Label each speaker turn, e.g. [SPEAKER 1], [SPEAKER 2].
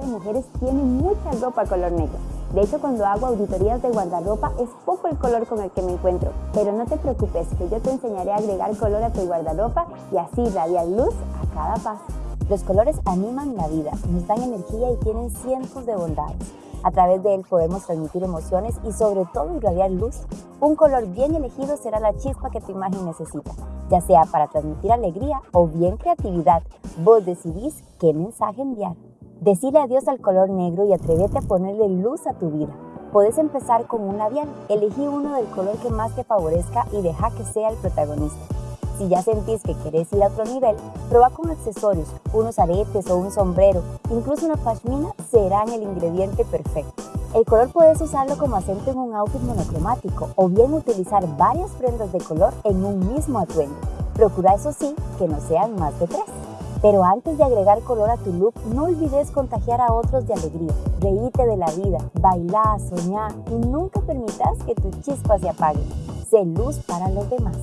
[SPEAKER 1] de mujeres tiene mucha ropa color negro. De hecho, cuando hago auditorías de guardarropa es poco el color con el que me encuentro. Pero no te preocupes, que yo te enseñaré a agregar color a tu guardarropa y así radiar luz a cada paso. Los colores animan la vida, nos dan energía y tienen cientos de bondades. A través de él podemos transmitir emociones y sobre todo irradiar luz. Un color bien elegido será la chispa que tu imagen necesita, ya sea para transmitir alegría o bien creatividad. Vos decidís qué mensaje enviar. Decile adiós al color negro y atrévete a ponerle luz a tu vida. Puedes empezar con un labial. Elegí uno del color que más te favorezca y deja que sea el protagonista. Si ya sentís que querés ir a otro nivel, prueba con accesorios, unos aretes o un sombrero, incluso una pashmina serán el ingrediente perfecto. El color puedes usarlo como acento en un outfit monocromático o bien utilizar varias prendas de color en un mismo atuendo. Procura eso sí que no sean más de tres. Pero antes de agregar color a tu look, no olvides contagiar a otros de alegría. Reíte de la vida, baila, soñá y nunca permitas que tu chispa se apague. Sé luz para los demás.